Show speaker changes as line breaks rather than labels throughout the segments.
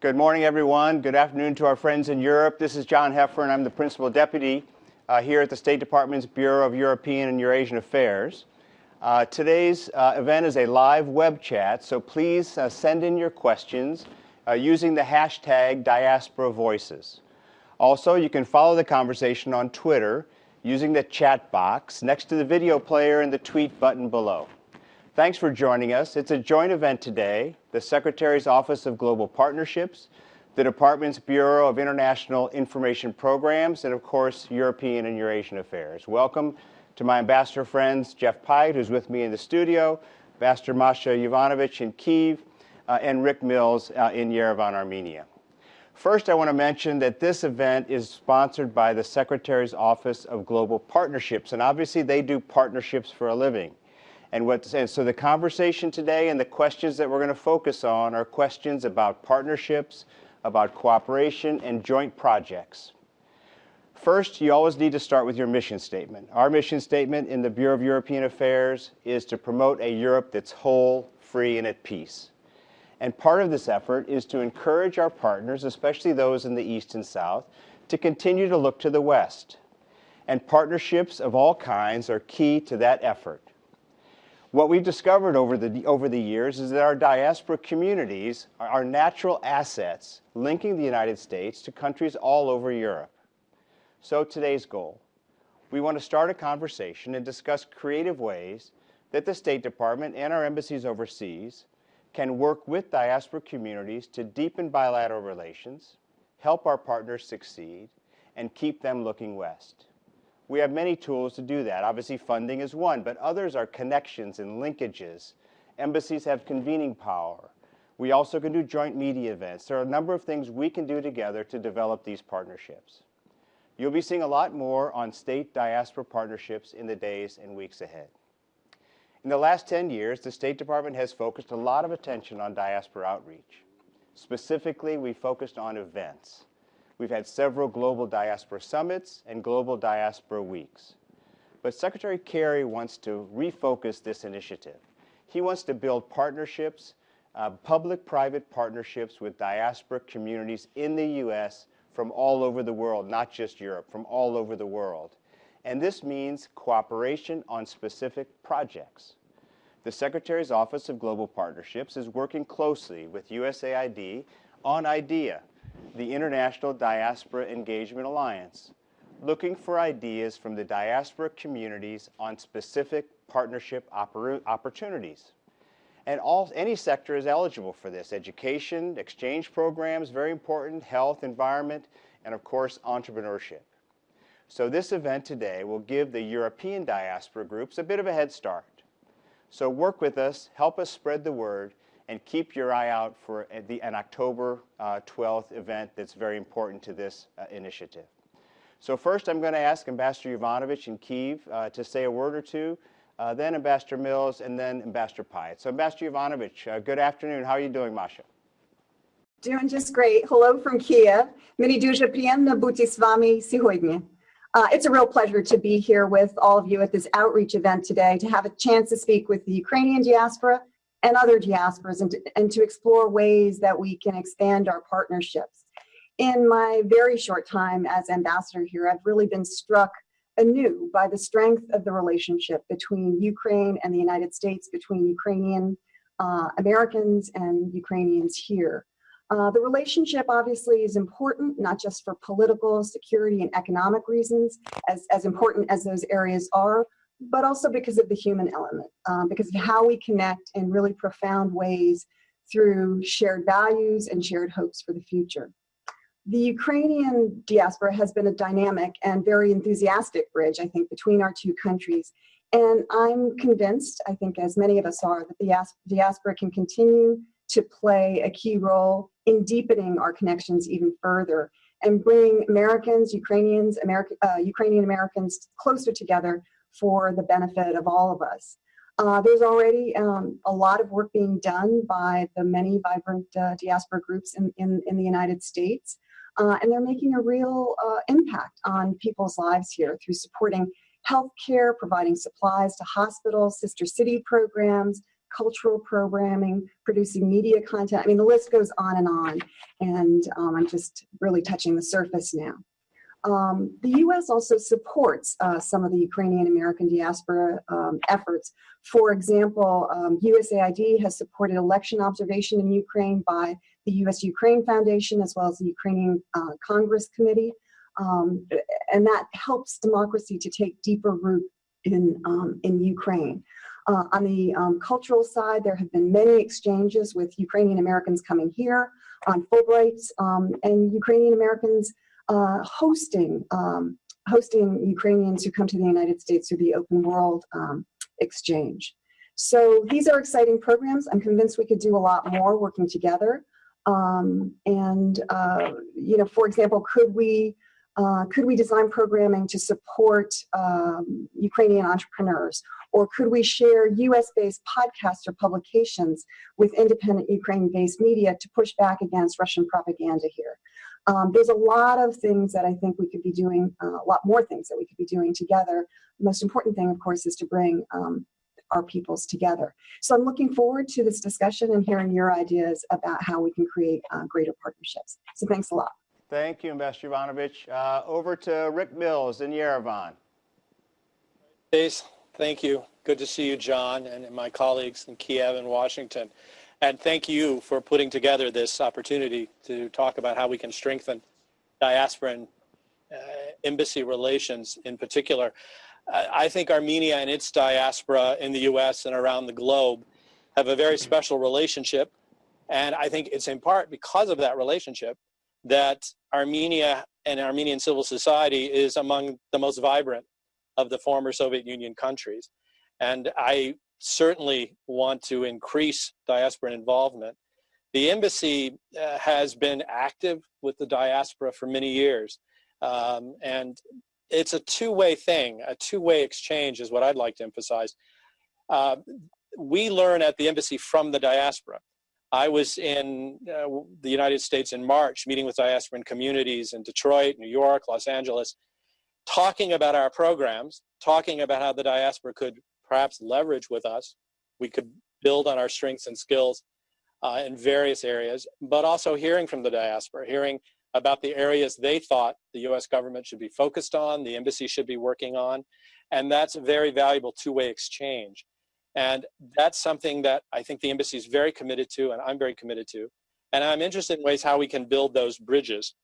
Good morning, everyone. Good afternoon to our friends in Europe. This is John Heffern. And I'm the Principal Deputy uh, here at the State Department's Bureau of European and Eurasian Affairs. Uh, today's uh, event is a live web chat, so please uh, send in your questions uh, using the hashtag Diaspora Voices. Also, you can follow the conversation on Twitter using the chat box next to the video player and the tweet button below. Thanks for joining us. It's a joint event today. The Secretary's Office of Global Partnerships, the Department's Bureau of International Information Programs, and of course, European and Eurasian Affairs. Welcome to my ambassador friends, Jeff Pyatt, who's with me in the studio, Ambassador Masha Yovanovitch in Kiev, uh, and Rick Mills uh, in Yerevan, Armenia. First, I want to mention that this event is sponsored by the Secretary's Office of Global Partnerships, and obviously they do partnerships for a living. And, what, and so the conversation today and the questions that we're going to focus on are questions about partnerships, about cooperation, and joint projects. First, you always need to start with your mission statement. Our mission statement in the Bureau of European Affairs is to promote a Europe that's whole, free, and at peace. And part of this effort is to encourage our partners, especially those in the East and South, to continue to look to the West. And partnerships of all kinds are key to that effort. What we've discovered over the, over the years is that our diaspora communities are natural assets linking the United States to countries all over Europe. So today's goal, we want to start a conversation and discuss creative ways that the State Department and our embassies overseas can work with diaspora communities to deepen bilateral relations, help our partners succeed, and keep them looking west. We have many tools to do that. Obviously, funding is one, but others are connections and linkages. Embassies have convening power. We also can do joint media events. There are a number of things we can do together to develop these partnerships. You'll be seeing a lot more on state diaspora partnerships in the days and weeks ahead. In the last 10 years, the State Department has focused a lot of attention on diaspora outreach. Specifically, we focused on events. We've had several global diaspora summits and global diaspora weeks. But Secretary Kerry wants to refocus this initiative. He wants to build partnerships, uh, public-private partnerships with diaspora communities in the U.S from all over the world, not just Europe, from all over the world. And this means cooperation on specific projects. The Secretary's Office of Global Partnerships is working closely with USAID on IDEA, the International Diaspora Engagement Alliance, looking for ideas from the diaspora communities on specific partnership opportunities. And all, any sector is eligible for this. Education, exchange programs, very important, health, environment, and of course, entrepreneurship. So this event today will give the European diaspora groups a bit of a head start. So work with us, help us spread the word, and keep your eye out for the, an October uh, 12th event that's very important to this uh, initiative. So first I'm going to ask Ambassador Yovanovitch in Kiev uh, to say a word or two uh, then Ambassador Mills, and then Ambassador Pyatt. So Ambassador Yovanovitch, uh, good afternoon. How are you doing, Masha?
Doing just great. Hello from Kiev. Many дуже приємно бути з вами сьогодні. Uh, it's a real pleasure to be here with all of you at this outreach event today, to have a chance to speak with the Ukrainian diaspora and other diasporas and to, and to explore ways that we can expand our partnerships. In my very short time as ambassador here, I've really been struck anew by the strength of the relationship between Ukraine and the United States, between Ukrainian uh, Americans and Ukrainians here. Uh, the relationship obviously is important, not just for political, security, and economic reasons, as, as important as those areas are, but also because of the human element, um, because of how we connect in really profound ways through shared values and shared hopes for the future. The Ukrainian diaspora has been a dynamic and very enthusiastic bridge, I think, between our two countries. And I'm convinced, I think as many of us are, that the diaspora can continue to play a key role in deepening our connections even further and bring Americans, Ukrainians, American, uh, Ukrainian Americans closer together for the benefit of all of us. Uh, there's already um, a lot of work being done by the many vibrant uh, diaspora groups in, in, in, the United States uh, and they're making a real uh, impact on people's lives here through supporting healthcare, providing supplies to hospitals, sister city programs, cultural programming, producing media content. I mean, the list goes on and on. And um, I'm just really touching the surface now. Um, the U.S. also supports uh, some of the Ukrainian American diaspora um, efforts. For example, um, USAID has supported election observation in Ukraine by the U.S. Ukraine Foundation as well as the Ukrainian uh, Congress Committee. Um, and that helps democracy to take deeper root in, um, in Ukraine. Uh, on the um, cultural side, there have been many exchanges with Ukrainian Americans coming here on Fulbrights and Ukrainian Americans uh, hosting um, hosting Ukrainians who come to the United States through the Open World um, Exchange. So these are exciting programs. I'm convinced we could do a lot more working together. Um, and uh, you know, for example, could we uh, could we design programming to support um, Ukrainian entrepreneurs? Or could we share US-based podcasts or publications with independent Ukraine-based media to push back against Russian propaganda here? Um, there's a lot of things that I think we could be doing, uh, a lot more things that we could be doing together. The most important thing, of course, is to bring um, our peoples together. So I'm looking forward to this discussion and hearing your ideas about how we can create uh, greater partnerships. So thanks a lot.
Thank you, Ambassador Yovanovitch. Uh, over to Rick Mills in Yerevan.
Thank you. Good to see you, John, and my colleagues in Kiev and Washington. And thank you for putting together this opportunity to talk about how we can strengthen diaspora and uh, embassy relations in particular. Uh, I think Armenia and its diaspora in the US and around the globe have a very special relationship. And I think it's in part because of that relationship that Armenia and Armenian civil society is among the most vibrant of the former Soviet Union countries. And I certainly want to increase diaspora involvement. The embassy uh, has been active with the diaspora for many years. Um, and it's a two-way thing, a two-way exchange is what I'd like to emphasize. Uh, we learn at the embassy from the diaspora. I was in uh, the United States in March, meeting with diasporan communities in Detroit, New York, Los Angeles, talking about our programs, talking about how the diaspora could perhaps leverage with us. We could build on our strengths and skills uh, in various areas, but also hearing from the diaspora, hearing about the areas they thought the US government should be focused on, the embassy should be working on, and that's a very valuable two-way exchange. And that's something that I think the embassy is very committed to, and I'm very committed to. And I'm interested in ways how we can build those bridges,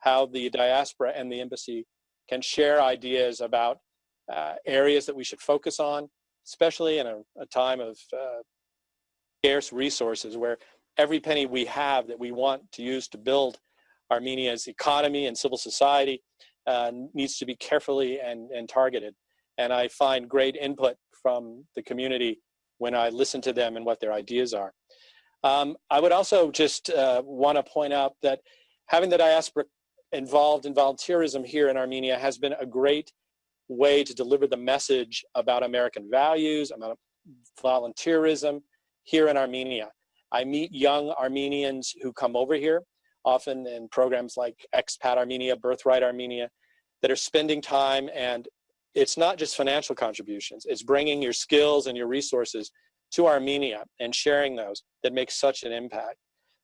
how the diaspora and the embassy can share ideas about uh, areas that we should focus on, especially in a, a time of uh, scarce resources where every penny we have that we want to use to build Armenia's economy and civil society uh, needs to be carefully and, and targeted. And I find great input from the community when I listen to them and what their ideas are. Um, I would also just uh, want to point out that having the diaspora involved in volunteerism here in Armenia has been a great way to deliver the message about American values, about volunteerism here in Armenia. I meet young Armenians who come over here, often in programs like Expat Armenia, Birthright Armenia, that are spending time and it's not just financial contributions, it's bringing your skills and your resources to Armenia and sharing those that makes such an impact.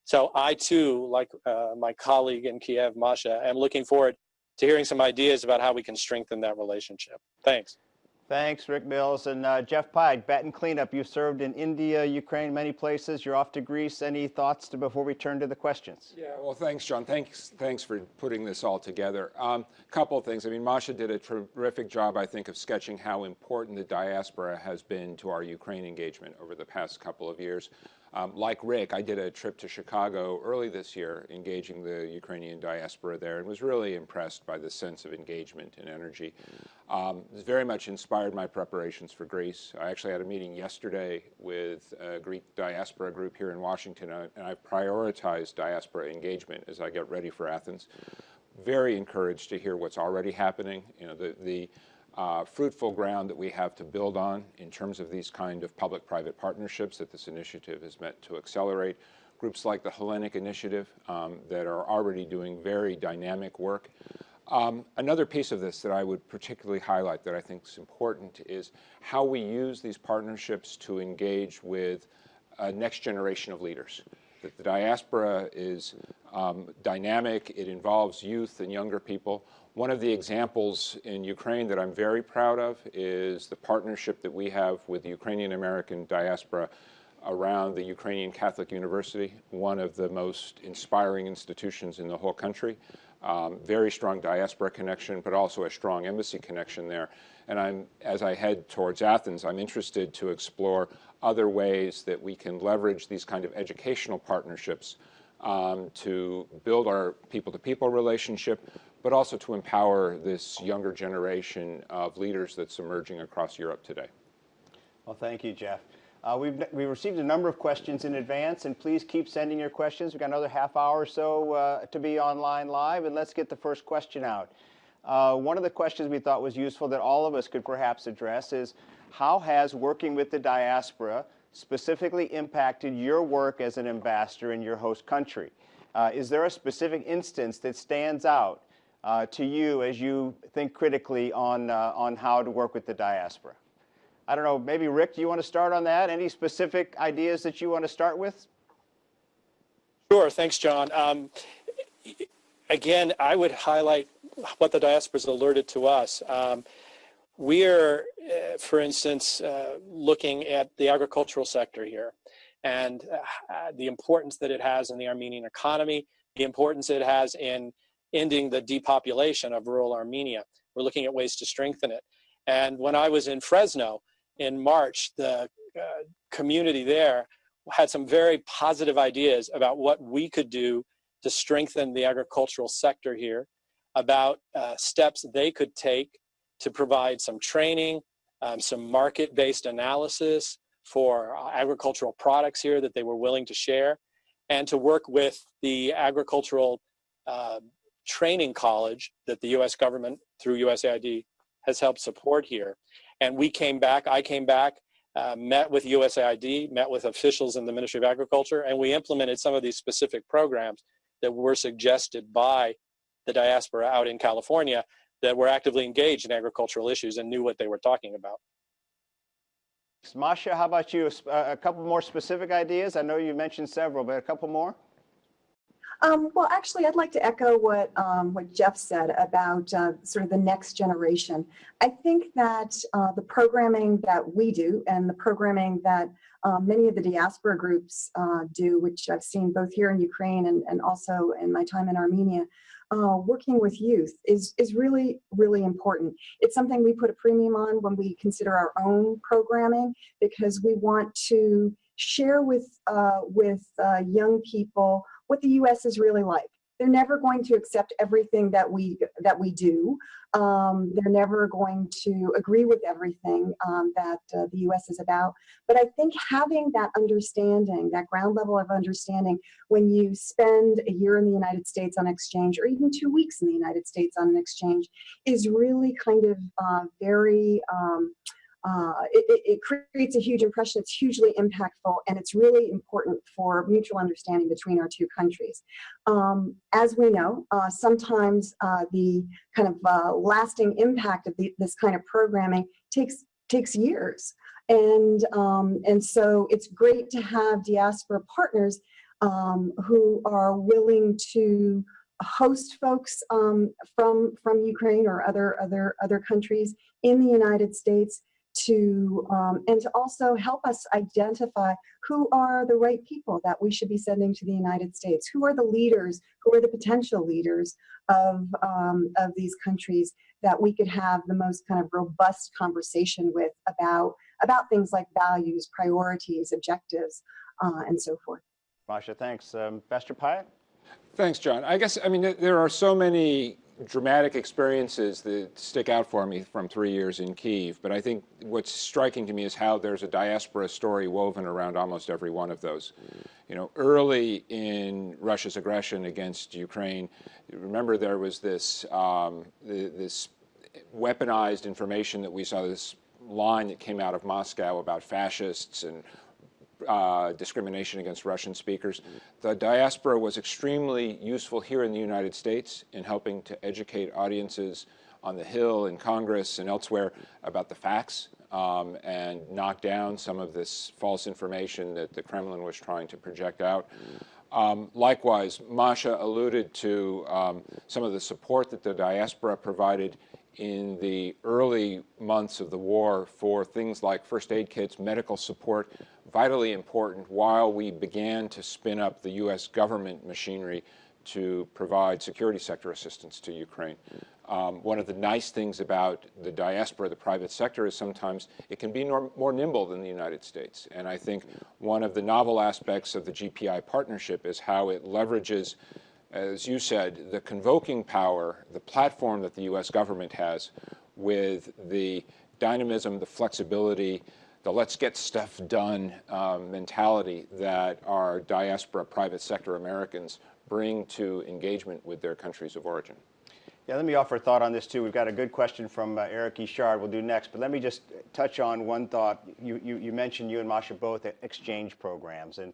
So I too, like uh, my colleague in Kiev, Masha, am looking forward to hearing some ideas about how we can strengthen that relationship. Thanks.
Thanks, Rick Mills. And uh, Jeff Pyatt, Baton Cleanup, you served in India, Ukraine, many places. You're off to Greece. Any thoughts to, before we turn to the questions?
Yeah, well, thanks, John. Thanks, thanks for putting this all together. A um, couple of things. I mean, Masha did a terrific job, I think, of sketching how important the diaspora has been to our Ukraine engagement over the past couple of years. Um, like Rick, I did a trip to Chicago early this year, engaging the Ukrainian diaspora there, and was really impressed by the sense of engagement and energy. Um, it very much inspired my preparations for Greece. I actually had a meeting yesterday with a Greek diaspora group here in Washington, uh, and I've prioritized diaspora engagement as I get ready for Athens. Very encouraged to hear what's already happening. You know, the, the uh, fruitful ground that we have to build on in terms of these kind of public-private partnerships that this initiative is meant to accelerate. Groups like the Hellenic Initiative um, that are already doing very dynamic work. Um, another piece of this that I would particularly highlight that I think is important is how we use these partnerships to engage with a next generation of leaders. That the diaspora is um, dynamic, it involves youth and younger people. One of the examples in Ukraine that I'm very proud of is the partnership that we have with the Ukrainian American diaspora around the Ukrainian Catholic University, one of the most inspiring institutions in the whole country. Um, very strong diaspora connection, but also a strong embassy connection there. And I'm, as I head towards Athens, I'm interested to explore other ways that we can leverage these kind of educational partnerships um, to build our people-to-people -people relationship, but also to empower this younger generation of leaders that's emerging across Europe today.
Well, thank you, Jeff. Uh, we've, we received a number of questions in advance, and please keep sending your questions. We've got another half hour or so uh, to be online live, and let's get the first question out. Uh, one of the questions we thought was useful that all of us could perhaps address is, how has working with the diaspora specifically impacted your work as an ambassador in your host country? Uh, is there a specific instance that stands out uh, to you as you think critically on, uh, on how to work with the diaspora? I don't know, maybe Rick, do you want to start on that? Any specific ideas that you want to start with?
Sure, thanks, John. Um, again, I would highlight what the diaspora has alerted to us. Um, we are, uh, for instance, uh, looking at the agricultural sector here and uh, the importance that it has in the Armenian economy, the importance it has in ending the depopulation of rural Armenia. We're looking at ways to strengthen it. And when I was in Fresno, in March, the uh, community there had some very positive ideas about what we could do to strengthen the agricultural sector here, about uh, steps they could take to provide some training, um, some market-based analysis for uh, agricultural products here that they were willing to share, and to work with the agricultural uh, training college that the U.S. government through USAID has helped support here and we came back, I came back, uh, met with USAID, met with officials in the Ministry of Agriculture, and we implemented some of these specific programs that were suggested by the diaspora out in California that were actively engaged in agricultural issues and knew what they were talking about.
Masha, how about you? A couple more specific ideas? I know you mentioned several, but a couple more?
Um, well, actually, I'd like to echo what um, what Jeff said about uh, sort of the next generation. I think that uh, the programming that we do and the programming that um, many of the diaspora groups uh, do, which I've seen both here in Ukraine and, and also in my time in Armenia, uh, working with youth is, is really, really important. It's something we put a premium on when we consider our own programming because we want to share with, uh, with young people what the U.S. is really like. They're never going to accept everything that we that we do. Um, they're never going to agree with everything um, that uh, the U.S. is about. But I think having that understanding, that ground level of understanding, when you spend a year in the United States on exchange, or even two weeks in the United States on an exchange, is really kind of uh, very um, uh, it, it, creates a huge impression. It's hugely impactful, and it's really important for mutual understanding between our two countries. Um, as we know, uh, sometimes uh, the kind of uh, lasting impact of the, this kind of programming takes takes years, and um, and so it's great to have diaspora partners um, who are willing to host folks um, from from Ukraine or other other other countries in the United States to um, and to also help us identify who are the right people that we should be sending to the United States. Who are the leaders? Who are the potential leaders of um, of these countries that we could have the most kind of robust conversation with about about things like values, priorities, objectives, uh, and so forth.
Masha, thanks. Um, Pastor Pyatt?
Thanks, John. I guess, I mean, there are so many dramatic experiences that stick out for me from three years in Kiev, but I think what's striking to me is how there's a diaspora story woven around almost every one of those. You know, early in Russia's aggression against Ukraine, remember there was this, um, this weaponized information that we saw, this line that came out of Moscow about fascists and uh, discrimination against Russian speakers. The diaspora was extremely useful here in the United States in helping to educate audiences on the Hill, in Congress, and elsewhere about the facts um, and knock down some of this false information that the Kremlin was trying to project out. Um, likewise, Masha alluded to um, some of the support that the diaspora provided in the early months of the war for things like first aid kits, medical support, vitally important while we began to spin up the U.S. government machinery to provide security sector assistance to Ukraine. Um, one of the nice things about the diaspora, the private sector, is sometimes it can be more, more nimble than the United States. And I think one of the novel aspects of the GPI partnership is how it leverages as you said, the convoking power, the platform that the U.S. government has with the dynamism, the flexibility, the let's get stuff done um, mentality that our diaspora private sector Americans bring to engagement with their countries of origin.
Yeah, let me offer a thought on this too. We've got a good question from uh, Eric Ishard we'll do next, but let me just touch on one thought. You, you, you mentioned you and Masha both exchange programs. and.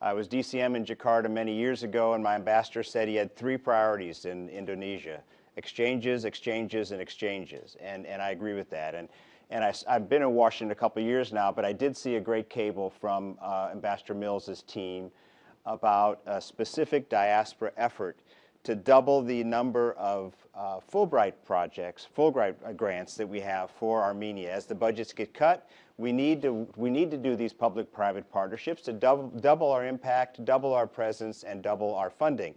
I was DCM in Jakarta many years ago, and my ambassador said he had three priorities in Indonesia exchanges, exchanges, and exchanges. And, and I agree with that. And, and I, have been in Washington a couple of years now, but I did see a great cable from uh, Ambassador Mills's team about a specific diaspora effort to double the number of uh, Fulbright projects, Fulbright grants that we have for Armenia. As the budgets get cut, we need to, we need to do these public-private partnerships to double, double our impact, double our presence, and double our funding.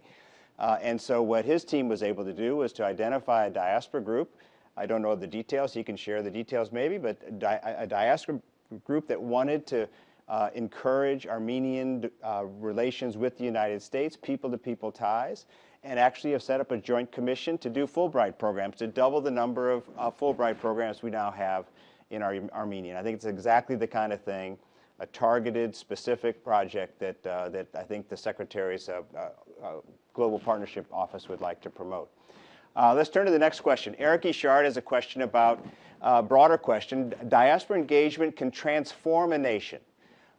Uh, and so what his team was able to do was to identify a diaspora group. I don't know the details. He can share the details maybe, but a, di a diaspora group that wanted to uh, encourage Armenian uh, relations with the United States, people-to-people -people ties, and actually have set up a joint commission to do Fulbright programs, to double the number of uh, Fulbright programs we now have in our Armenia. I think it's exactly the kind of thing, a targeted, specific project that, uh, that I think the Secretary's uh, uh, Global Partnership Office would like to promote. Uh, let's turn to the next question. Eric Ishard has a question about, a uh, broader question, diaspora engagement can transform a nation.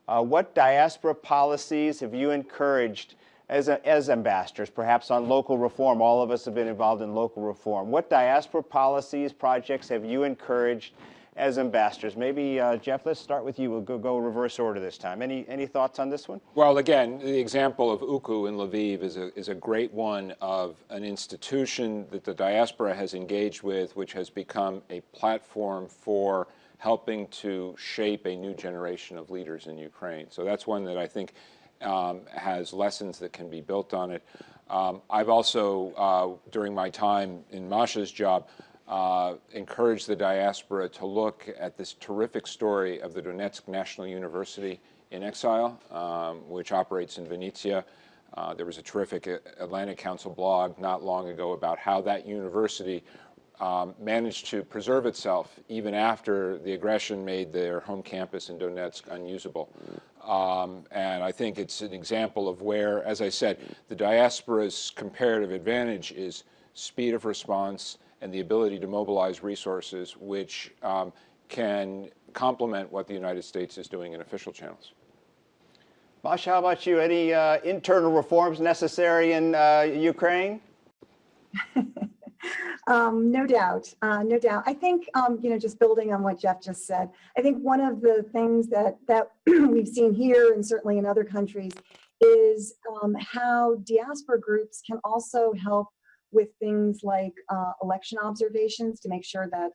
Uh, what diaspora policies have you encouraged as, a, as ambassadors, perhaps on local reform? All of us have been involved in local reform. What diaspora policies, projects have you encouraged as ambassadors. Maybe, uh, Jeff, let's start with you. We'll go, go reverse order this time. Any, any thoughts on this one?
Well, again, the example of UCU in Lviv is a, is a great one of an institution that the diaspora has engaged with, which has become a platform for helping to shape a new generation of leaders in Ukraine. So that's one that I think um, has lessons that can be built on it. Um, I've also, uh, during my time in Masha's job, uh, encourage the diaspora to look at this terrific story of the Donetsk National University in exile, um, which operates in Vinnytsia. Uh, there was a terrific Atlantic Council blog not long ago about how that university um, managed to preserve itself even after the aggression made their home campus in Donetsk unusable. Um, and I think it's an example of where, as I said, the diaspora's comparative advantage is speed of response, and the ability to mobilize resources which um, can complement what the United States is doing in official channels.
Masha, how about you? Any uh, internal reforms necessary in uh, Ukraine?
um, no doubt, uh, no doubt. I think, um, you know, just building on what Jeff just said, I think one of the things that, that we've seen here and certainly in other countries is um, how diaspora groups can also help with things like uh, election observations to make sure that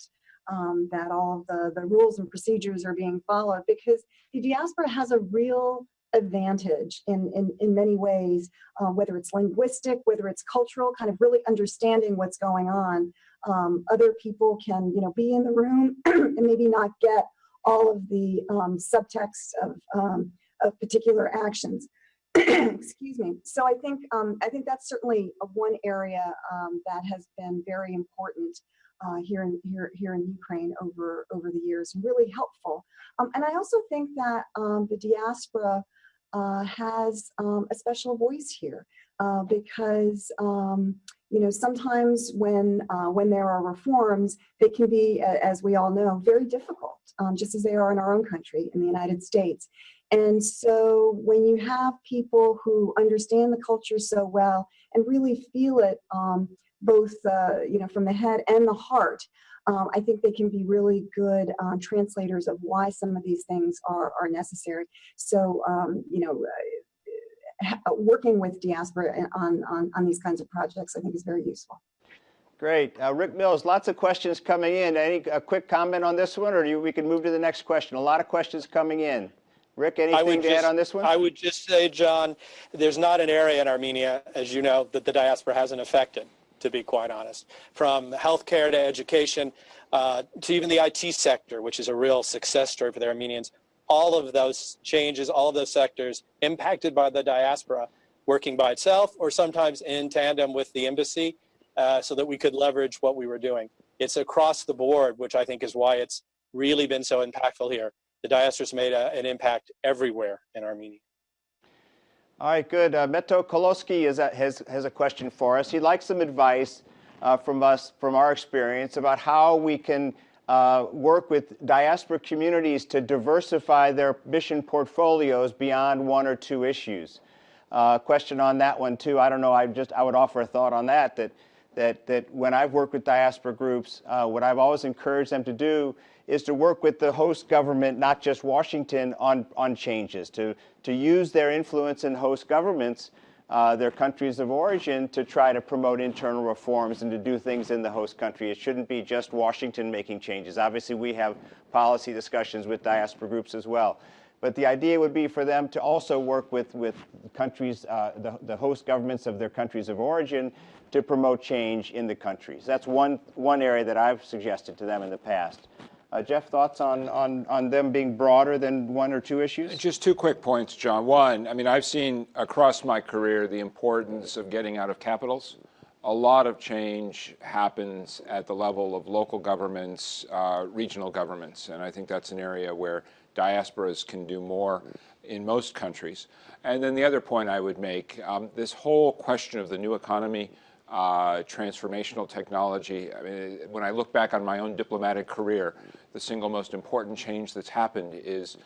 um, that all the, the rules and procedures are being followed because the diaspora has a real advantage in, in, in many ways, uh, whether it's linguistic, whether it's cultural, kind of really understanding what's going on. Um, other people can, you know, be in the room and maybe not get all of the um, subtext of, um, of particular actions. excuse me. So I think um, I think that's certainly one area um, that has been very important uh, here in here here in Ukraine over over the years, and really helpful. Um, and I also think that um, the diaspora uh, has um, a special voice here uh, because um, you know sometimes when uh, when there are reforms, they can be, as we all know, very difficult, just as they are in our own country in the United States. And so when you have people who understand the culture so well and really feel it um, both, uh, you know, from the head and the heart, um, I think they can be really good uh, translators of why some of these things are, are necessary. So, um, you know, uh, working with diaspora on, on, on these kinds of projects, I think is very useful.
Great. Uh, Rick Mills, lots of questions coming in. Any a quick comment on this one, or you, we can move to the next question? A lot of questions coming in. Rick, anything to
just,
add on this one?
I would just say, John, there's not an area in Armenia, as you know, that the diaspora hasn't affected, to be quite honest. From healthcare to education uh, to even the IT sector, which is a real success story for the Armenians. All of those changes, all of those sectors impacted by the diaspora working by itself or sometimes in tandem with the embassy uh, so that we could leverage what we were doing. It's across the board, which I think is why it's really been so impactful here the diaspora's made a, an impact everywhere in Armenia.
All right, good. Uh, Meto Koloski is has, has a question for us. He'd like some advice uh, from us, from our experience, about how we can uh, work with diaspora communities to diversify their mission portfolios beyond one or two issues. Uh, question on that one too. I don't know. I just I would offer a thought on that. That that that when I've worked with diaspora groups, uh, what I've always encouraged them to do is to work with the host government, not just Washington, on, on changes, to, to use their influence in host governments, uh, their countries of origin, to try to promote internal reforms and to do things in the host country. It shouldn't be just Washington making changes. Obviously, we have policy discussions with diaspora groups as well. But the idea would be for them to also work with, with countries, uh, the, the host governments of their countries of origin to promote change in the countries. That's one, one area that I've suggested to them in the past. Uh, Jeff, thoughts on, on, on them being broader than one or two issues?
Just two quick points, John. One, I mean, I've seen across my career the importance of getting out of capitals. A lot of change happens at the level of local governments, uh, regional governments, and I think that's an area where diasporas can do more in most countries. And then the other point I would make, um, this whole question of the new economy, uh, transformational technology. I mean, when I look back on my own diplomatic career, the single most important change that's happened is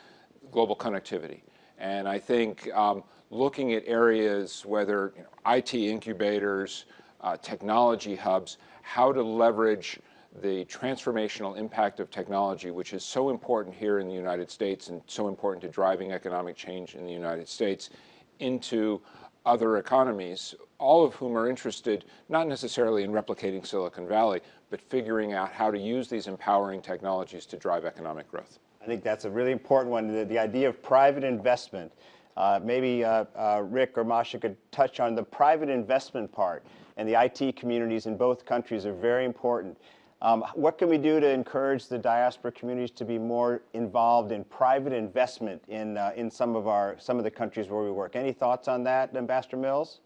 global connectivity. And I think um, looking at areas, whether you know, IT incubators, uh, technology hubs, how to leverage the transformational impact of technology, which is so important here in the United States and so important to driving economic change in the United States, into other economies, all of whom are interested not necessarily in replicating Silicon Valley, but figuring out how to use these empowering technologies to drive economic growth.
I think that's a really important one, the, the idea of private investment. Uh, maybe uh, uh, Rick or Masha could touch on the private investment part, and the IT communities in both countries are very important. Um, what can we do to encourage the diaspora communities to be more involved in private investment in, uh, in some, of our, some of the countries where we work? Any thoughts on that, Ambassador Mills,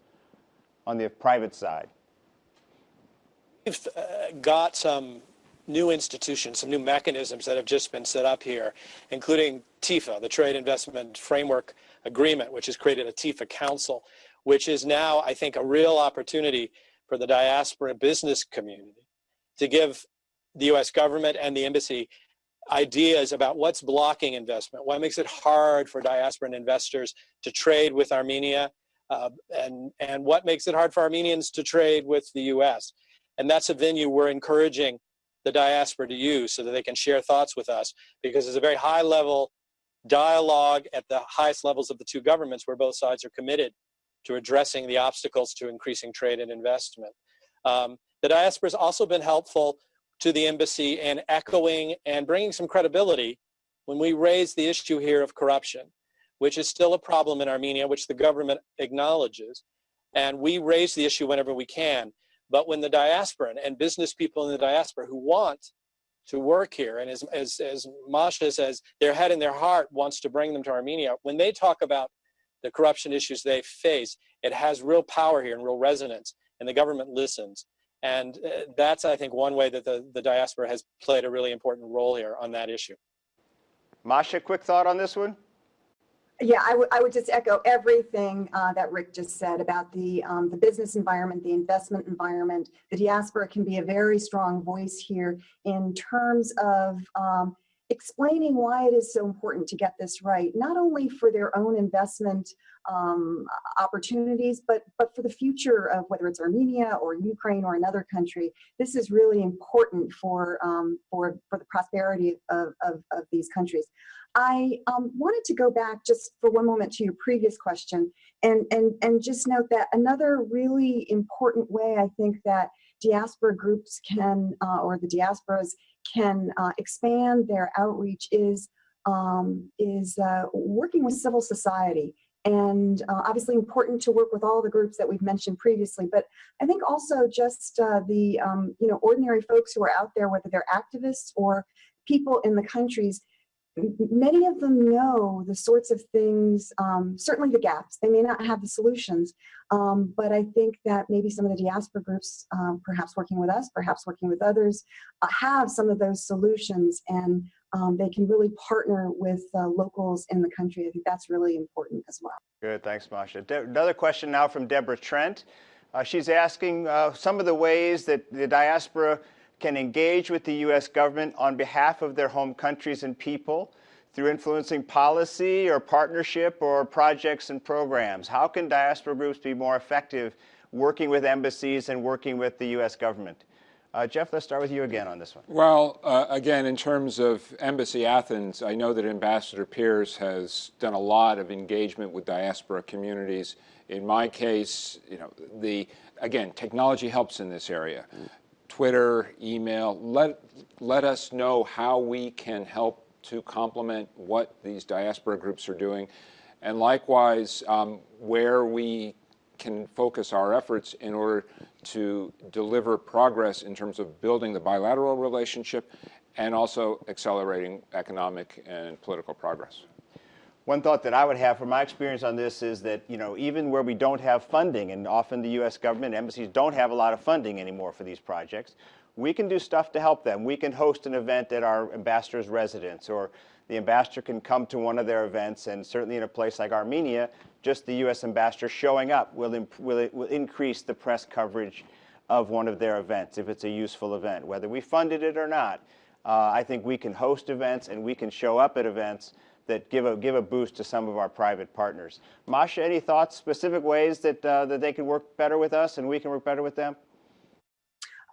on the private side?
We've uh, got some new institutions, some new mechanisms that have just been set up here, including TIFA, the Trade Investment Framework Agreement, which has created a TIFA Council, which is now, I think, a real opportunity for the diaspora business community to give the US government and the embassy ideas about what's blocking investment, what makes it hard for diasporan investors to trade with Armenia, uh, and, and what makes it hard for Armenians to trade with the US. And that's a venue we're encouraging the diaspora to use so that they can share thoughts with us because it's a very high level dialogue at the highest levels of the two governments where both sides are committed to addressing the obstacles to increasing trade and investment. Um, the diaspora has also been helpful to the embassy in echoing and bringing some credibility when we raise the issue here of corruption, which is still a problem in Armenia, which the government acknowledges. And we raise the issue whenever we can. But when the diaspora and business people in the diaspora who want to work here, and as, as, as Masha says, their head and their heart wants to bring them to Armenia, when they talk about the corruption issues they face, it has real power here and real resonance, and the government listens. And uh, that's, I think, one way that the, the diaspora has played a really important role here on that issue.
Masha, quick thought on this one?
Yeah, I, I would just echo everything uh, that Rick just said about the, um, the business environment, the investment environment. The diaspora can be a very strong voice here in terms of um, explaining why it is so important to get this right, not only for their own investment um, opportunities, but, but for the future of whether it's Armenia or Ukraine or another country. This is really important for, um, for, for the prosperity of, of, of these countries. I um, wanted to go back just for one moment to your previous question and, and, and just note that another really important way I think that diaspora groups can, uh, or the diasporas can uh, expand their outreach is, um, is uh, working with civil society. And uh, obviously important to work with all the groups that we've mentioned previously, but I think also just uh, the um, you know ordinary folks who are out there, whether they're activists or people in the countries, many of them know the sorts of things, um, certainly the gaps. They may not have the solutions, um, but I think that maybe some of the diaspora groups, um, perhaps working with us, perhaps working with others, uh, have some of those solutions and um, they can really partner with uh, locals in the country. I think that's really important as well.
Good, thanks, Masha. De another question now from Deborah Trent. Uh, she's asking uh, some of the ways that the diaspora can engage with the U.S. government on behalf of their home countries and people through influencing policy or partnership or projects and programs. How can diaspora groups be more effective working with embassies and working with the U.S. government? Uh, Jeff, let's start with you again on this one.
Well, uh, again, in terms of Embassy Athens, I know that Ambassador Pearce has done a lot of engagement with diaspora communities. In my case, you know, the again, technology helps in this area. Twitter, email, let, let us know how we can help to complement what these diaspora groups are doing. And likewise, um, where we can focus our efforts in order to deliver progress in terms of building the bilateral relationship and also accelerating economic and political progress.
One thought that I would have from my experience on this is that, you know, even where we don't have funding, and often the U.S. government embassies don't have a lot of funding anymore for these projects, we can do stuff to help them. We can host an event at our ambassador's residence, or the ambassador can come to one of their events, and certainly in a place like Armenia, just the U.S. ambassador showing up will, will, will increase the press coverage of one of their events if it's a useful event. Whether we funded it or not, uh, I think we can host events and we can show up at events that give a, give a boost to some of our private partners. Masha, any thoughts, specific ways that, uh, that they can work better with us and we can work better with them?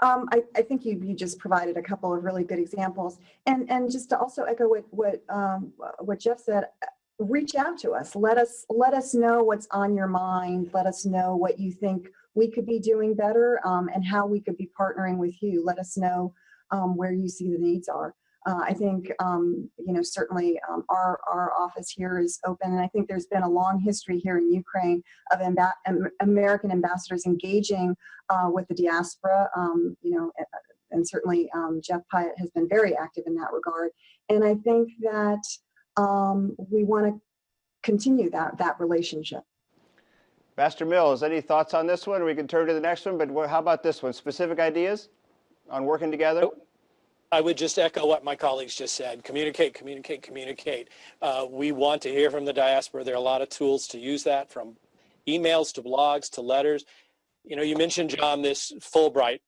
Um, I, I, think you, you just provided a couple of really good examples. And, and just to also echo what, what, um, what Jeff said, reach out to us. Let us let us know what's on your mind. Let us know what you think we could be doing better um, and how we could be partnering with you. Let us know um, where you see the needs are. Uh, I think, um, you know, certainly um, our, our office here is open and I think there's been a long history here in Ukraine of American ambassadors engaging uh, with the diaspora, um, you know, and certainly um, Jeff Pyatt has been very active in that regard. And I think that um, we want to continue that, that relationship.
Pastor Mills, any thoughts on this one? We can turn to the next one, but how about this one? Specific ideas on working together?
I would just echo what my colleagues just said. Communicate, communicate, communicate. Uh, we want to hear from the diaspora. There are a lot of tools to use that from emails to blogs to letters. You know, you mentioned, John, this Fulbright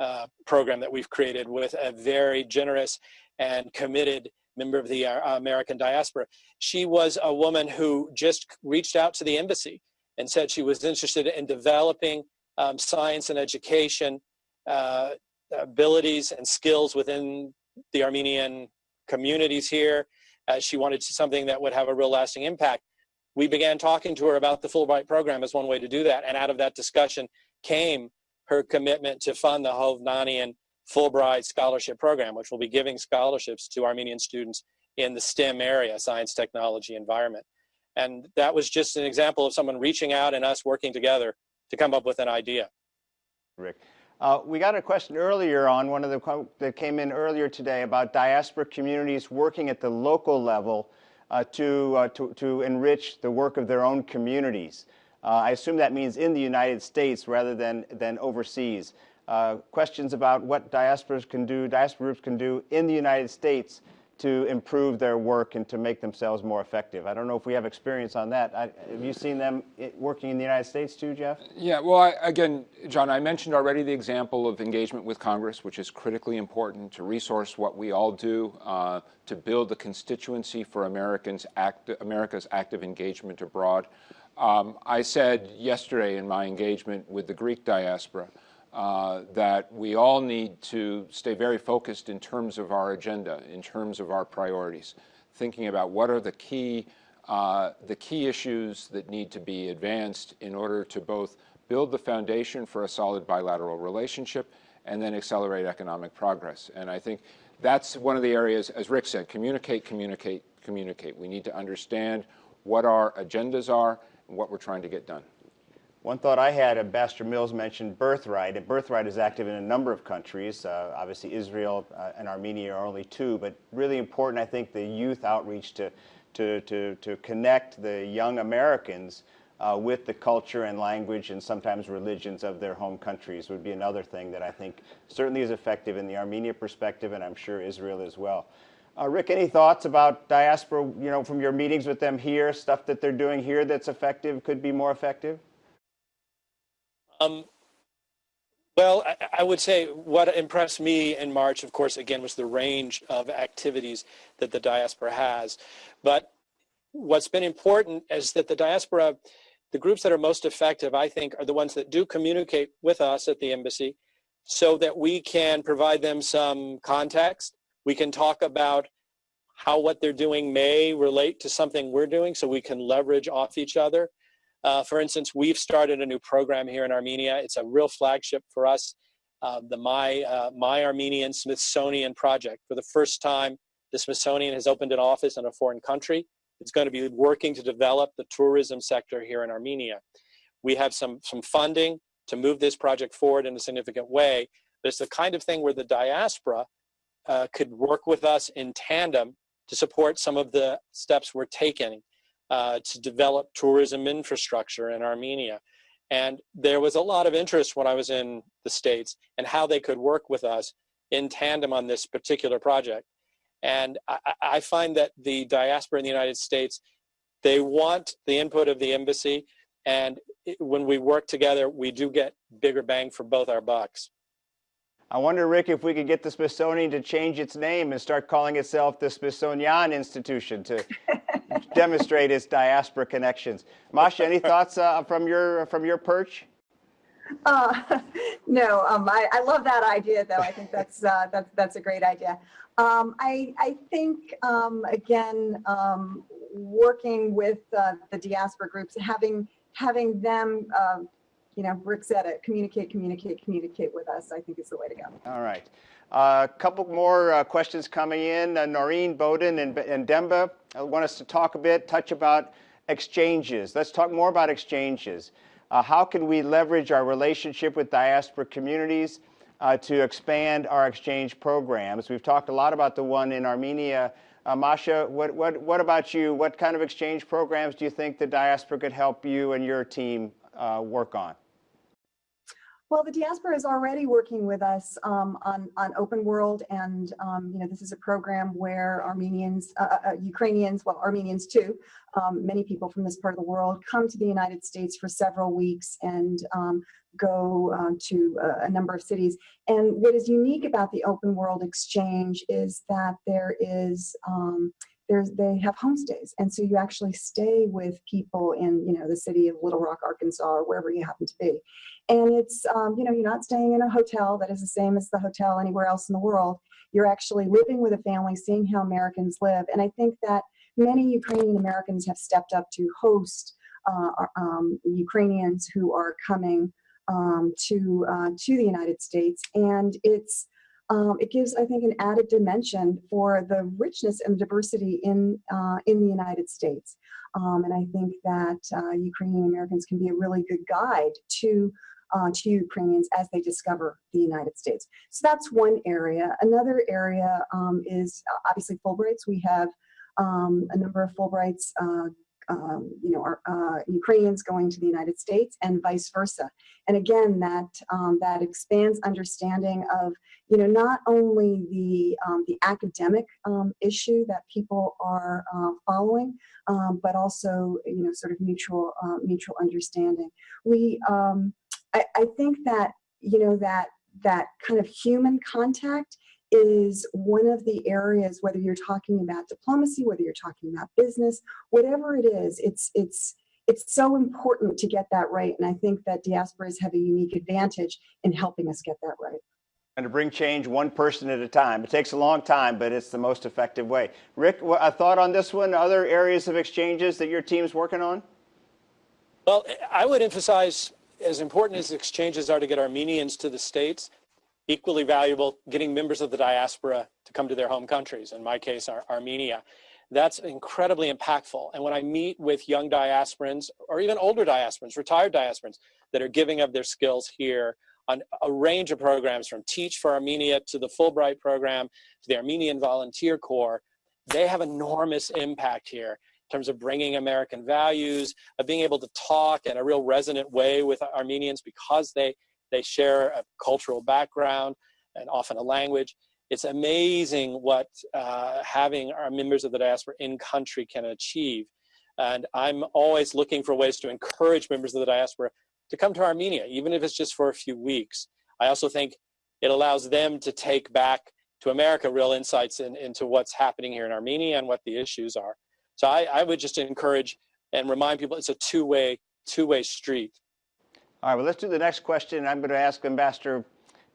uh, program that we've created with a very generous and committed member of the uh, American diaspora. She was a woman who just reached out to the embassy and said she was interested in developing um, science and education uh, abilities and skills within the Armenian communities here. Uh, she wanted something that would have a real lasting impact. We began talking to her about the Fulbright program as one way to do that. And out of that discussion came her commitment to fund the Hovnanian Fulbright Scholarship Program, which will be giving scholarships to Armenian students in the STEM area, science, technology, environment. And that was just an example of someone reaching out and us working together to come up with an idea.
Rick. Uh, we got a question earlier on one of the that came in earlier today about diaspora communities working at the local level uh, to, uh, to, to enrich the work of their own communities. Uh, I assume that means in the United States rather than, than overseas uh, questions about what diasporas can do, diaspora groups can do in the United States to improve their work and to make themselves more effective. I don't know if we have experience on that. I, have you seen them working in the United States too, Jeff?
Yeah, well, I, again, John, I mentioned already the example of engagement with Congress, which is critically important to resource what we all do uh, to build the constituency for Americans act, America's active engagement abroad. Um, I said yesterday in my engagement with the Greek diaspora uh, that we all need to stay very focused in terms of our agenda, in terms of our priorities, thinking about what are the key, uh, the key issues that need to be advanced in order to both build the foundation for a solid bilateral relationship and then accelerate economic progress. And I think that's one of the areas, as Rick said, communicate, communicate, communicate. We need to understand what our agendas are and what we're trying to get done.
One thought I had, Ambassador Mills mentioned Birthright, and Birthright is active in a number of countries. Uh, obviously, Israel uh, and Armenia are only two, but really important, I think, the youth outreach to, to, to, to connect the young Americans uh, with the culture and language and sometimes religions of their home countries would be another thing that I think certainly is effective in the Armenia perspective, and I'm sure Israel as well. Uh, Rick, any thoughts about diaspora, you know, from your meetings with them here, stuff that they're doing here that's effective, could be more effective?
Um, well, I, I, would say what impressed me in March, of course, again, was the range of activities that the diaspora has. But what's been important is that the diaspora, the groups that are most effective, I think, are the ones that do communicate with us at the embassy so that we can provide them some context. We can talk about how what they're doing may relate to something we're doing so we can leverage off each other. Uh, for instance, we've started a new program here in Armenia. It's a real flagship for us, uh, the My, uh, My Armenian Smithsonian Project. For the first time, the Smithsonian has opened an office in a foreign country. It's going to be working to develop the tourism sector here in Armenia. We have some, some funding to move this project forward in a significant way, but it's the kind of thing where the diaspora uh, could work with us in tandem to support some of the steps we're taking uh, to develop tourism infrastructure in Armenia. And there was a lot of interest when I was in the States and how they could work with us in tandem on this particular project. And I, I find that the diaspora in the United States, they want the input of the embassy. And when we work together, we do get bigger bang for both our bucks.
I wonder, Rick, if we could get the Smithsonian to change its name and start calling itself the Smithsonian Institution to demonstrate his diaspora connections. Masha, any thoughts uh, from your from your perch?
Uh, no, um, I, I, love that idea, though. I think that's uh, that's that's a great idea. Um, I I think um, again, um, working with uh, the diaspora groups, having having them um, you know, Rick said it, communicate, communicate, communicate with us, I think is the way to go.
All right. A uh, couple more uh, questions coming in. Uh, Noreen Bowden and, and Demba want us to talk a bit, touch about exchanges. Let's talk more about exchanges. Uh, how can we leverage our relationship with diaspora communities uh, to expand our exchange programs? We've talked a lot about the one in Armenia. Uh, Masha, what, what, what about you? What kind of exchange programs do you think the diaspora could help you and your team work on?
Well, the diaspora is already working with us um, on, on Open World, and um, you know this is a program where Armenians, uh, uh, uh, Ukrainians, well, Armenians too, um, many people from this part of the world come to the United States for several weeks and um, go uh, to a, a, number of cities. And what is unique about the Open World Exchange is that there is um, there's they have homestays. And so you actually stay with people in you know the city of little rock arkansas or wherever you happen to be. And it's um, you know you're not staying in a hotel that is the same as the hotel anywhere else in the world. You're actually living with a family seeing how americans live. And i think that many ukrainian americans have stepped up to host uh, um, ukrainians who are coming um, to uh, to the united states. And it's um, it gives, I think, an added dimension for the richness and diversity in, uh, in the United States. Um, and I think that uh, Ukrainian Americans can be a really good guide to, uh, to Ukrainians as they discover the United States. So that's one area. Another area um, is uh, obviously Fulbrights. We have um, a number of Fulbrights uh, um, you know, our, uh, Ukrainians going to the United States and vice versa. And again, that, um, that expands understanding of you know, not only the, um, the academic um, issue that people are uh, following, um, but also, you know, sort of mutual, uh, mutual understanding. We, um, I, I think that, you know, that, that kind of human contact is one of the areas, whether you're talking about diplomacy, whether you're talking about business, whatever it is, it's, it's, it's so important to get that right. And I think that diasporas have a unique advantage in helping us get that right.
And to bring change one person at a time. It takes a long time, but it's the most effective way. Rick, a thought on this one? Other areas of exchanges that your team's working on?
Well, I would emphasize as important as exchanges are to get Armenians to the States, equally valuable getting members of the diaspora to come to their home countries, in my case, Ar Armenia. That's incredibly impactful. And when I meet with young diasporans or even older diasporans, retired diasporans that are giving of their skills here on a range of programs from Teach for Armenia to the Fulbright program to the Armenian Volunteer Corps, they have enormous impact here in terms of bringing American values, of being able to talk in a real resonant way with Armenians because they, they share a cultural background and often a language. It's amazing what uh, having our members of the diaspora in country can achieve. And I'm always looking for ways to encourage members of the diaspora to come to Armenia, even if it's just for a few weeks. I also think it allows them to take back to America real insights in, into what's happening here in Armenia and what the issues are. So I, I would just encourage and remind people it's a two-way two-way street.
All right, well, let's do the next question. I'm going to ask Ambassador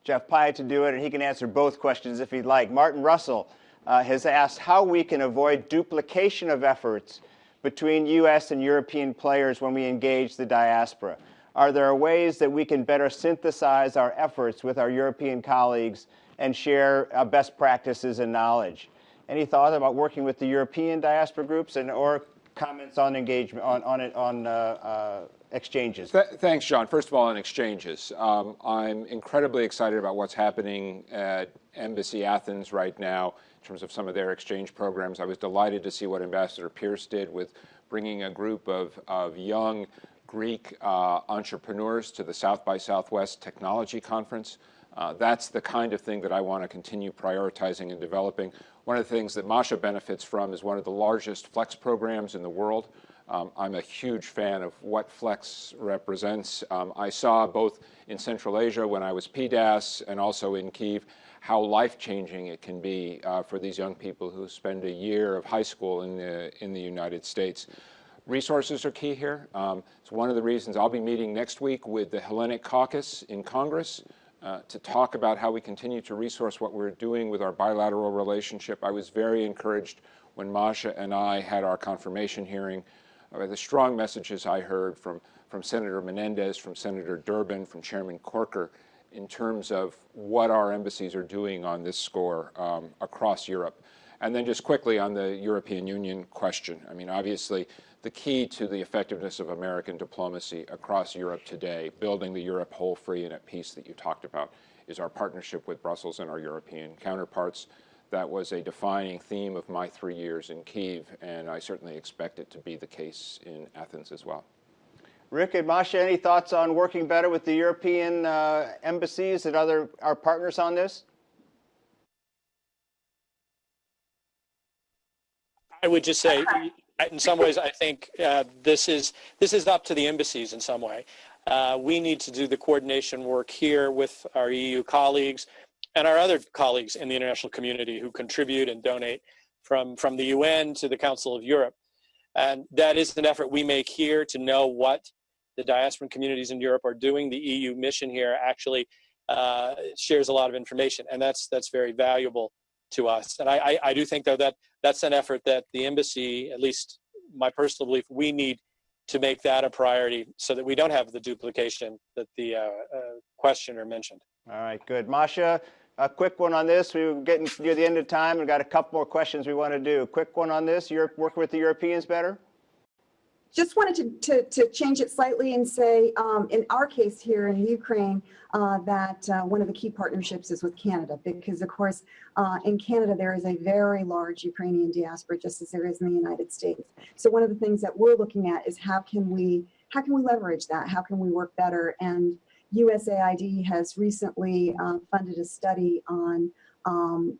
Jeff Pyatt to do it, and he can answer both questions if he'd like. Martin Russell uh, has asked how we can avoid duplication of efforts between U.S. and European players when we engage the diaspora. Are there ways that we can better synthesize our efforts with our European colleagues and share uh, best practices and knowledge? Any thought about working with the European diaspora groups and or comments on engagement on on it on uh, uh, exchanges?
Th thanks, John. First of all, on exchanges, um, I'm incredibly excited about what's happening at Embassy Athens right now in terms of some of their exchange programs. I was delighted to see what Ambassador Pearce did with bringing a group of, of young Greek uh, entrepreneurs to the South by Southwest Technology Conference. Uh, that's the kind of thing that I want to continue prioritizing and developing. One of the things that Masha benefits from is one of the largest Flex programs in the world. Um, I'm a huge fan of what Flex represents. Um, I saw both in Central Asia when I was PDAS and also in Kiev how life-changing it can be uh, for these young people who spend a year of high school in the, in the United States. Resources are key here. Um, it's one of the reasons I'll be meeting next week with the Hellenic Caucus in Congress uh, to talk about how we continue to resource what we're doing with our bilateral relationship. I was very encouraged when Masha and I had our confirmation hearing by the strong messages I heard from, from Senator Menendez, from Senator Durbin, from Chairman Corker in terms of what our embassies are doing on this score um, across Europe. And then just quickly on the European Union question. I mean, obviously, the key to the effectiveness of American diplomacy across Europe today, building the Europe whole, free, and at peace that you talked about, is our partnership with Brussels and our European counterparts. That was a defining theme of my three years in Kiev, and I certainly expect it to be the case in Athens as well.
Rick and Masha, any thoughts on working better with the European uh, embassies and other our partners on this?
I would just say in some ways, I think uh, this is this is up to the embassies in some way. Uh, we need to do the coordination work here with our EU colleagues and our other colleagues in the international community who contribute and donate from from the UN to the Council of Europe. And that is an effort we make here to know what the diasporan communities in Europe are doing. The EU mission here actually uh, shares a lot of information, and that's that's very valuable to us. And I, I, I do think though that that's an effort that the embassy, at least my personal belief, we need to make that a priority so that we don't have the duplication that the uh, uh, questioner mentioned.
All right, good. Masha, a quick one on this. We are getting near the end of time. We've got a couple more questions we want to do. Quick one on this. You're working with the Europeans better?
Just wanted to, to, to, change it slightly and say, um, in our case here in Ukraine, uh, that uh, one of the key partnerships is with Canada, because of course, uh, in Canada, there is a very large Ukrainian diaspora, just as there is in the United States. So one of the things that we're looking at is how can we, how can we leverage that? How can we work better? And USAID has recently uh, funded a study on um,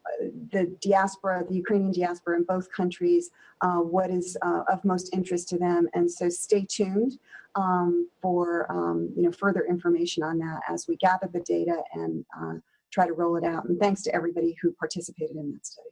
the diaspora, the Ukrainian diaspora in both countries, uh, what is uh, of most interest to them. And so stay tuned um, for um, you know further information on that as we gather the data and uh, try to roll it out. And thanks to everybody who participated in that study.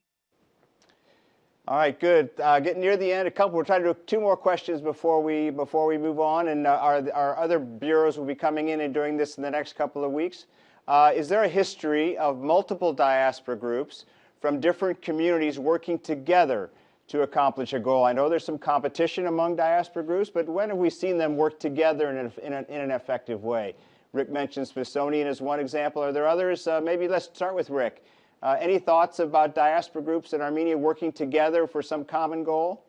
All right, good. Uh, getting near the end, a couple. We're trying to do two more questions before we before we move on, and uh, our our other bureaus will be coming in and doing this in the next couple of weeks. Uh, is there a history of multiple diaspora groups from different communities working together to accomplish a goal? I know there's some competition among diaspora groups, but when have we seen them work together in, a, in, in an effective way? Rick mentioned Smithsonian as one example. Are there others? Uh, maybe let's start with Rick. Uh, any thoughts about diaspora groups in Armenia working together for some common goal?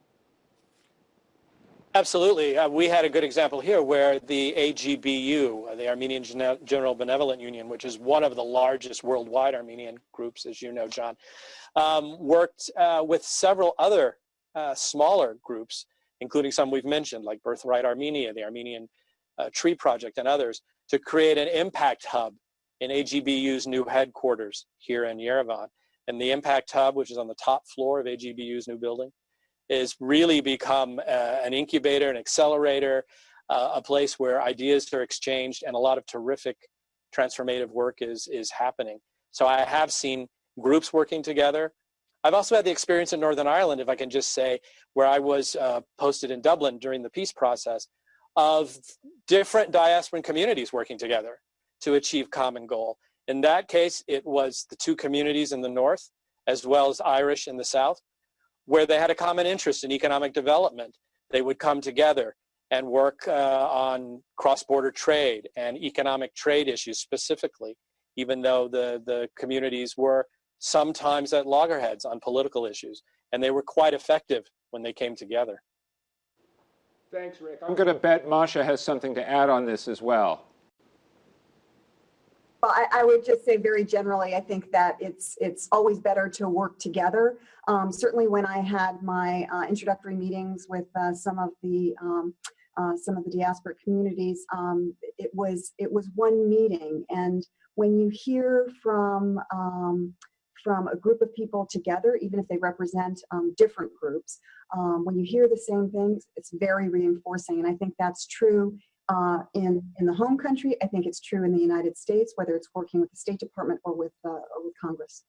Absolutely. Uh, we had a good example here where the AGBU, uh, the Armenian Gen General Benevolent Union, which is one of the largest worldwide Armenian groups, as you know, John, um, worked uh, with several other uh, smaller groups, including some we've mentioned, like Birthright Armenia, the Armenian uh, Tree Project, and others, to create an impact hub in AGBU's new headquarters here in Yerevan. And the Impact Hub, which is on the top floor of AGBU's new building, is really become uh, an incubator, an accelerator, uh, a place where ideas are exchanged and a lot of terrific transformative work is, is happening. So I have seen groups working together. I've also had the experience in Northern Ireland, if I can just say, where I was uh, posted in Dublin during the peace process, of different diasporan communities working together to achieve common goal. In that case, it was the two communities in the north, as well as Irish in the south, where they had a common interest in economic development. They would come together and work uh, on cross-border trade and economic trade issues specifically, even though the, the communities were sometimes at loggerheads on political issues. And they were quite effective when they came together.
Thanks, Rick. I'm going to bet Masha has something to add on this as well.
Well, I, I, would just say very generally, I think that it's it's always better to work together. Um, certainly, when I had my uh, introductory meetings with uh, some of the um, uh, some of the diaspora communities, um, it was it was one meeting, and when you hear from um, from a group of people together, even if they represent um, different groups, um, when you hear the same things, it's very reinforcing, and I think that's true uh, in, in the home country. I think it's true in the United States, whether it's working with the State Department or with, uh, or with Congress.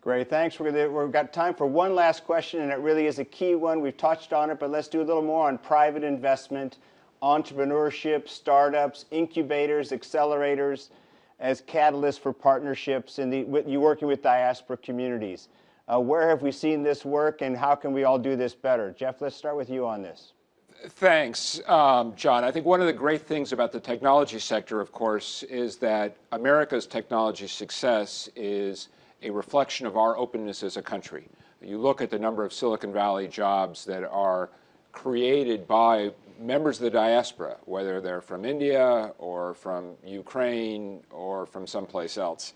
Great, thanks. Gonna, we've got time for one last question, and it really is a key one. We've touched on it, but let's do a little more on private investment, entrepreneurship, startups, incubators, accelerators, as catalysts for partnerships in the, with, you working with diaspora communities. Uh, where have we seen this work, and how can we all do this better? Jeff, let's start with you on this.
Thanks, um, John. I think one of the great things about the technology sector, of course, is that America's technology success is a reflection of our openness as a country. You look at the number of Silicon Valley jobs that are created by members of the diaspora, whether they're from India or from Ukraine or from someplace else.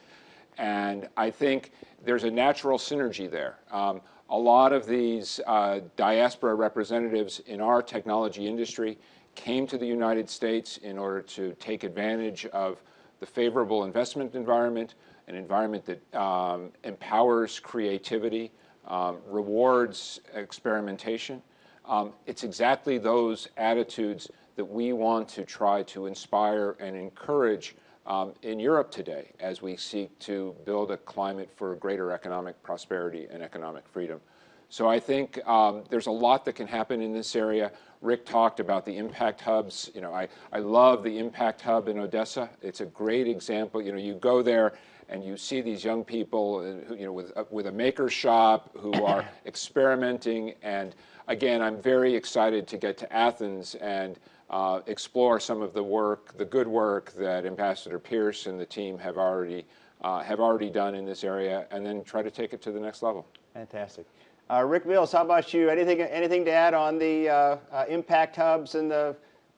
And I think there's a natural synergy there. Um, a lot of these uh, diaspora representatives in our technology industry came to the United States in order to take advantage of the favorable investment environment, an environment that um, empowers creativity, um, rewards experimentation. Um, it's exactly those attitudes that we want to try to inspire and encourage um, in Europe today as we seek to build a climate for greater economic prosperity and economic freedom. So I think um, there's a lot that can happen in this area. Rick talked about the impact hubs. You know, I, I love the impact hub in Odessa. It's a great example. You know, you go there and you see these young people, uh, you know, with, uh, with a maker shop who are experimenting. And again, I'm very excited to get to Athens and uh, explore some of the work, the good work that Ambassador Pearce and the team have already uh, have already done in this area, and then try to take it to the next level.
Fantastic. Uh, Rick Mills, how about you? Anything anything to add on the uh, uh, impact hubs and the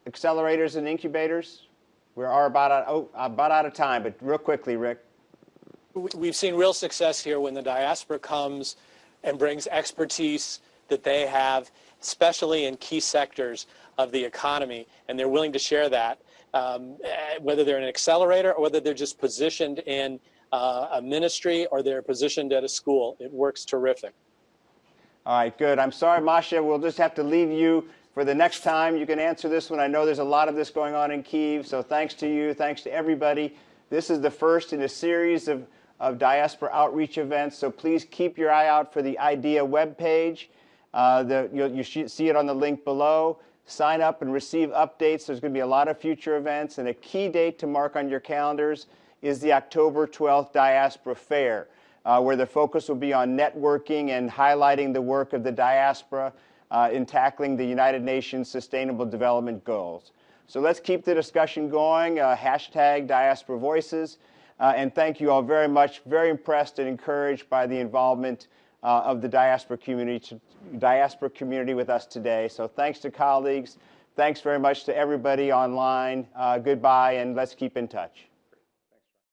accelerators and incubators? We are about out, oh, about out of time, but real quickly, Rick.
We've seen real success here when the diaspora comes and brings expertise that they have, especially in key sectors of the economy, and they're willing to share that. um, eh, whether they're an accelerator or whether they're just positioned in uh, a ministry or they're positioned at a school. It works terrific.
All right, good. I'm sorry, Masha. We'll just have to leave you for the next time. You can answer this one. I know there's a lot of this going on in Kiev, so thanks to you. Thanks to everybody. This is the first in a series of, of diaspora outreach events, so please keep your eye out for the IDEA webpage. Uh, the, you'll, you see it on the link below. Sign up and receive updates. There's going to be a lot of future events, and a key date to mark on your calendars is the October 12th Diaspora Fair uh, where the focus will be on networking and highlighting the work of the diaspora uh, in tackling the United Nations Sustainable Development Goals. So let's keep the discussion going, uh, hashtag Diaspora Voices, uh, and thank you all very much. Very impressed and encouraged by the involvement uh, of the diaspora community, to, diaspora community with us today. So thanks to colleagues. Thanks very much to everybody online. Uh, goodbye, and let's keep in touch.